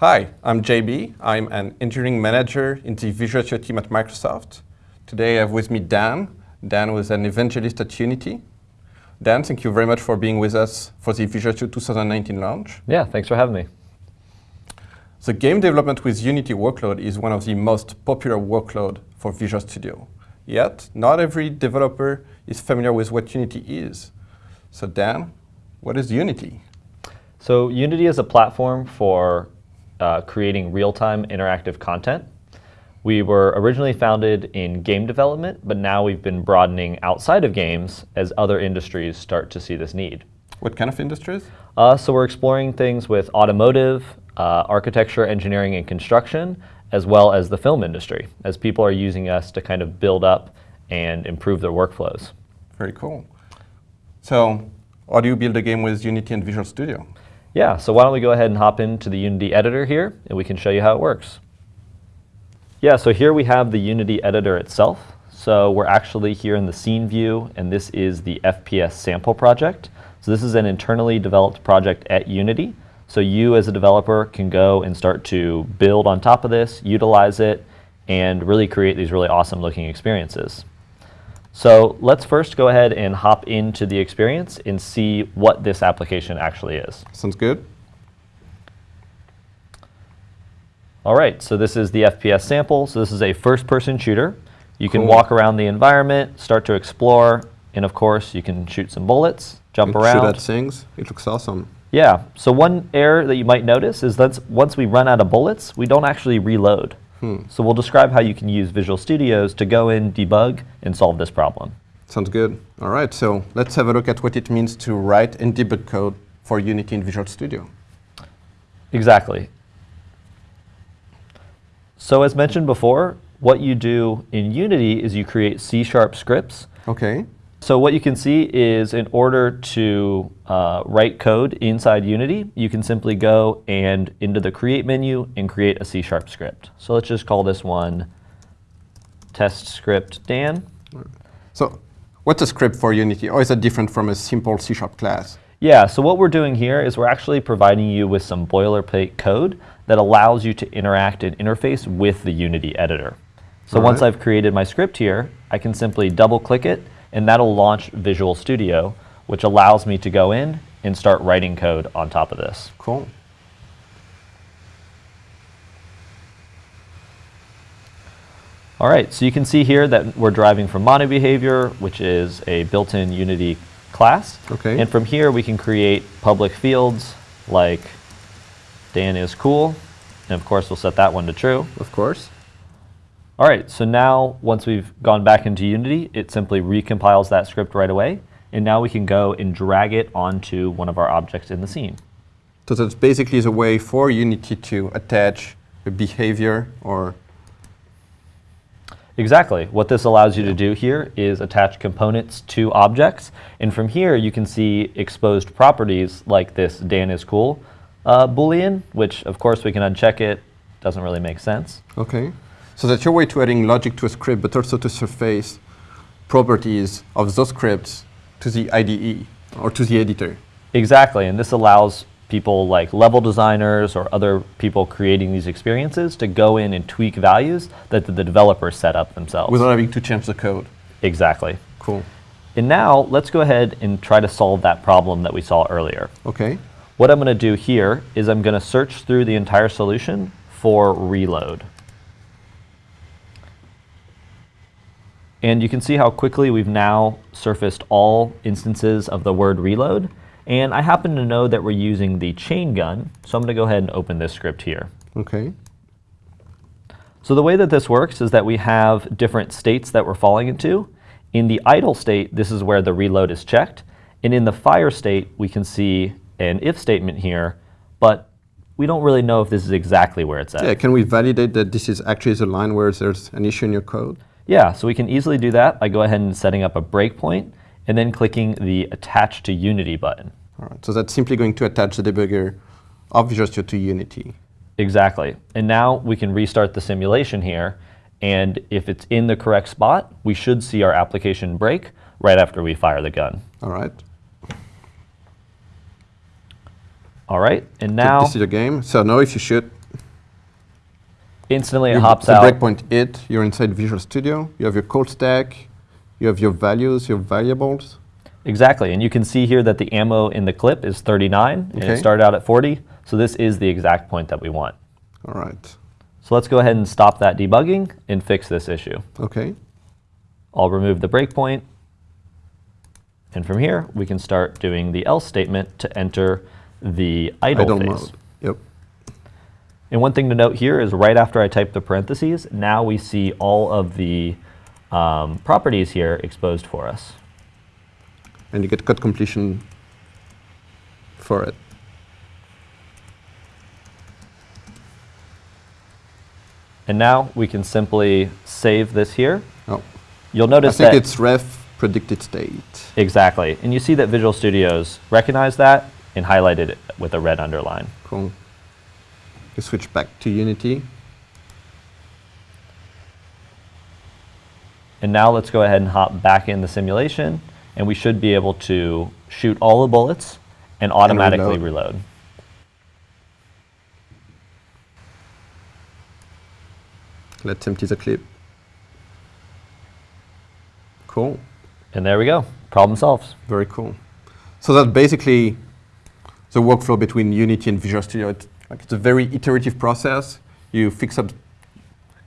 Hi, I'm JB. I'm an engineering manager in the Visual Studio team at Microsoft. Today I have with me Dan. Dan was an evangelist at Unity. Dan, thank you very much for being with us for the Visual Studio 2019 launch. Yeah, thanks for having me. The game development with Unity workload is one of the most popular workload for Visual Studio. Yet, not every developer is familiar with what Unity is. So Dan, what is Unity? So Unity is a platform for uh, creating real-time interactive content. We were originally founded in game development, but now we've been broadening outside of games as other industries start to see this need. What kind of industries? Uh, so we're exploring things with automotive, uh, architecture, engineering, and construction, as well as the film industry, as people are using us to kind of build up and improve their workflows. Very cool. So how do you build a game with Unity and Visual Studio? Yeah, so why don't we go ahead and hop into the Unity editor here, and we can show you how it works. Yeah, so here we have the Unity editor itself. So we're actually here in the scene view, and this is the FPS sample project. So this is an internally developed project at Unity. So you as a developer can go and start to build on top of this, utilize it, and really create these really awesome looking experiences. So let's first go ahead and hop into the experience and see what this application actually is. Sounds good. All right, so this is the FPS sample. So this is a first-person shooter. You can Cool. walk around the environment, start to explore, and of course, you can shoot some bullets, jump Shoot around. at things. It looks awesome. Yeah, so one error that you might notice is that once we run out of bullets, we don't actually reload. Hmm. So we'll describe how you can use Visual Studios to go in, debug, and solve this problem. Sounds good. All right, so let's have a look at what it means to write and debug code for Unity in Visual Studio. Exactly. So as mentioned before, what you do in Unity is you create C-sharp scripts. Okay. So what you can see is in order to uh, write code inside Unity, you can simply go and into the create menu and create a C-sharp script. So let's just call this one test script Dan. So what's a script for Unity? Or is that different from a simple C-sharp class? Yeah, so what we're doing here is we're actually providing you with some boilerplate code that allows you to interact and interface with the Unity editor. So All once right. I've created my script here, I can simply double click it and that'll launch Visual Studio, which allows me to go in and start writing code on top of this. Cool. All right, so you can see here that we're driving from MonoBehaviour, which is a built-in Unity class. Okay. And from here, we can create public fields like Dan is cool. And of course, we'll set that one to true. Of course. All right, so now once we've gone back into Unity, it simply recompiles that script right away. And now we can go and drag it onto one of our objects in the scene. So that's basically the way for Unity to attach a behavior or Exactly. What this allows you to do here is attach components to objects. And from here, you can see exposed properties like this Dan is cool uh, Boolean, which of course we can uncheck it. Doesn't really make sense. Okay. So that's your way to adding logic to a script, but also to surface properties of those scripts to the IDE or to the editor. Exactly. And this allows people like level designers or other people creating these experiences to go in and tweak values that the developers set up themselves. Without having to change the code. exactly. Cool. And now let's go ahead and try to solve that problem that we saw earlier. Okay. What I'm going to do here is I'm going to search through the entire solution for reload. And you can see how quickly we've now surfaced all instances of the word reload. And I happen to know that we're using the chain gun, so I'm going to go ahead and open this script here. Okay. So the way that this works is that we have different states that we're falling into. In the idle state, this is where the reload is checked. And in the fire state, we can see an if statement here, but we don't really know if this is exactly where it's at. Yeah, can we validate that this is actually the line where there's an issue in your code? Yeah, so we can easily do that by go ahead and setting up a breakpoint and then clicking the Attach to Unity button. All right. So that's simply going to attach the debugger of Visual Studio to Unity. Exactly. And now we can restart the simulation here, and if it's in the correct spot, we should see our application break right after we fire the gun. All right. All right, and now, this is the game. So now if you shoot, Instantly it You- hops out. breakpoint it, you're inside Visual Studio, you have your code stack, you have your values, your variables. Exactly, and you can see here that the ammo in the clip is 39, and Okay. it started out at 40, so this is the exact point that we want. All right. So let's go ahead and stop that debugging and fix this issue. Okay. I'll remove the breakpoint, and from here we can start doing the else statement to enter the idle, Idle phase. mode. And one thing to note here is right after I type the parentheses, now we see all of the um, properties here exposed for us. And you get code completion for it. And now we can simply save this here. Oh, You'll notice that- I think that it's ref predicted state. exactly, and you see that Visual Studios recognized that and highlighted it with a red underline. Cool. You switch back to Unity. And now let's go ahead and hop back in the simulation, and we should be able to shoot all the bullets and automatically reload. reload. Let's empty the clip. Cool. And there we go, problem solved. Very cool. So that's basically the workflow between Unity and Visual Studio. It's, like, it's a very iterative process. You fix up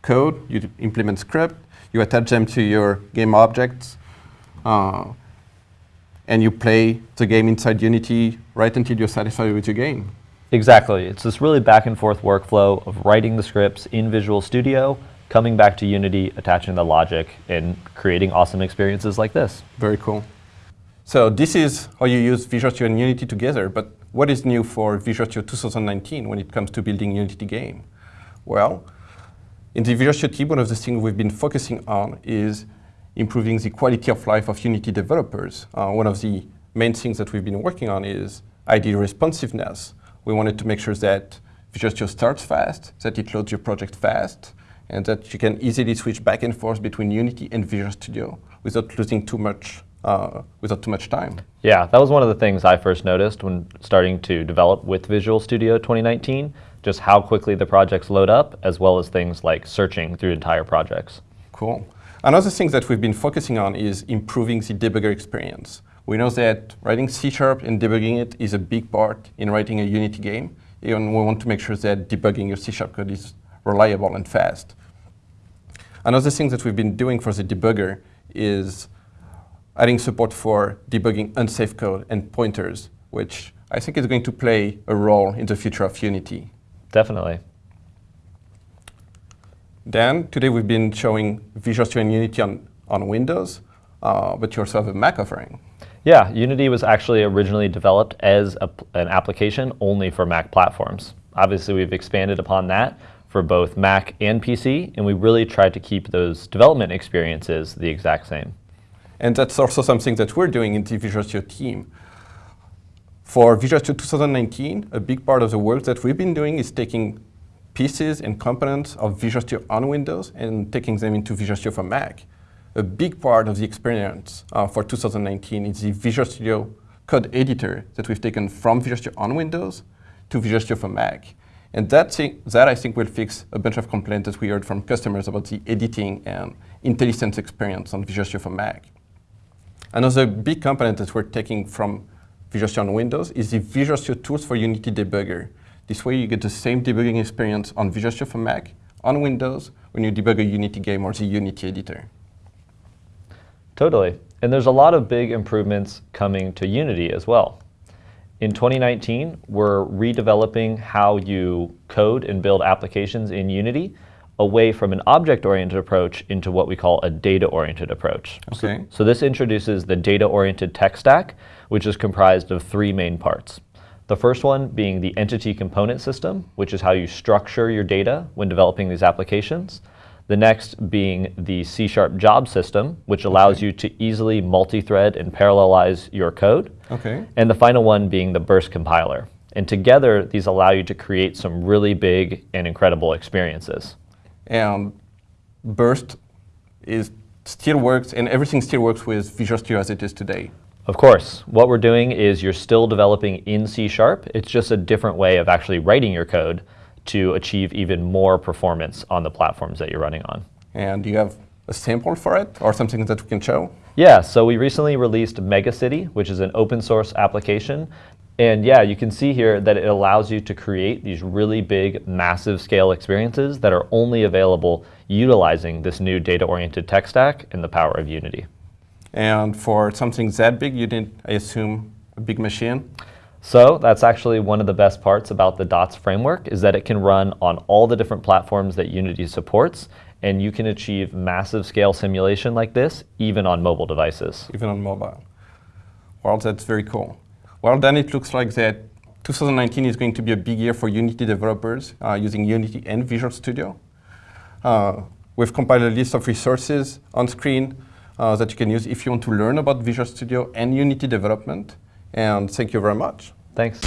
code, you implement script, you attach them to your game objects, uh, and you play the game inside Unity right until you're satisfied with your game. Exactly. It's this really back and forth workflow of writing the scripts in Visual Studio, coming back to Unity, attaching the logic, and creating awesome experiences like this. Very cool. So this is how you use Visual Studio and Unity together, but what is new for Visual Studio 2019 when it comes to building Unity game? Well, in the Visual Studio team, one of the things we've been focusing on is improving the quality of life of Unity developers. Uh, one of the main things that we've been working on is IDE responsiveness. We wanted to make sure that Visual Studio starts fast, that it loads your project fast, and that you can easily switch back and forth between Unity and Visual Studio without losing too much, uh, without too much time. Yeah, that was one of the things I first noticed when starting to develop with Visual Studio 2019, just how quickly the projects load up, as well as things like searching through entire projects. Cool. Another thing that we've been focusing on is improving the debugger experience. We know that writing C Sharp and debugging it is a big part in writing a Unity game, and we want to make sure that debugging your C Sharp code is reliable and fast. Another thing that we've been doing for the debugger is adding support for debugging unsafe code and pointers, which I think is going to play a role in the future of Unity. Definitely. Dan, today we've been showing Visual Studio and Unity on, on Windows, uh, but you also have a Mac offering. Yeah, Unity was actually originally developed as a, an application only for Mac platforms. Obviously, we've expanded upon that for both Mac and PC, and we really tried to keep those development experiences the exact same. And that's also something that we're doing in the Visual Studio team. For Visual Studio 2019, a big part of the work that we've been doing is taking pieces and components of Visual Studio on Windows and taking them into Visual Studio for Mac. A big part of the experience uh, for 2019 is the Visual Studio code editor that we've taken from Visual Studio on Windows to Visual Studio for Mac. And that, thi- that I think will fix a bunch of complaints that we heard from customers about the editing and IntelliSense experience on Visual Studio for Mac. Another big component that we're taking from Visual Studio on Windows is the Visual Studio Tools for Unity Debugger. This way you get the same debugging experience on Visual Studio for Mac, on Windows, when you debug a Unity game or the Unity editor. Totally. And there's a lot of big improvements coming to Unity as well. In 2019, we're redeveloping how you code and build applications in Unity away from an object-oriented approach into what we call a data-oriented approach. So- Okay. So, this introduces the data-oriented tech stack, which is comprised of three main parts. The first one being the entity component system, which is how you structure your data when developing these applications. The next being the C Sharp job system, which allows you to easily multi-thread and parallelize your code. Okay. And the final one being the burst compiler. And together, these allow you to create some really big and incredible experiences. And Burst is still works, and everything still works with Visual Studio as it is today. Of course, what we're doing is you're still developing in C Sharp. It's just a different way of actually writing your code to achieve even more performance on the platforms that you're running on. And do you have a sample for it or something that we can show? Yeah, so we recently released Megacity, which is an open source application. And yeah, you can see here that it allows you to create these really big, massive scale experiences that are only available utilizing this new data-oriented tech stack and the power of Unity. And for something that big, you need, I assume, a big machine? So that's actually one of the best parts about the DOTS framework is that it can run on all the different platforms that Unity supports and you can achieve massive scale simulation like this even on mobile devices. Even on mobile. Well, that's very cool. Well, then it looks like that 2019 is going to be a big year for Unity developers uh, using Unity and Visual Studio. Uh, we've compiled a list of resources on screen uh, that you can use if you want to learn about Visual Studio and Unity development. And thank you very much. Thanks.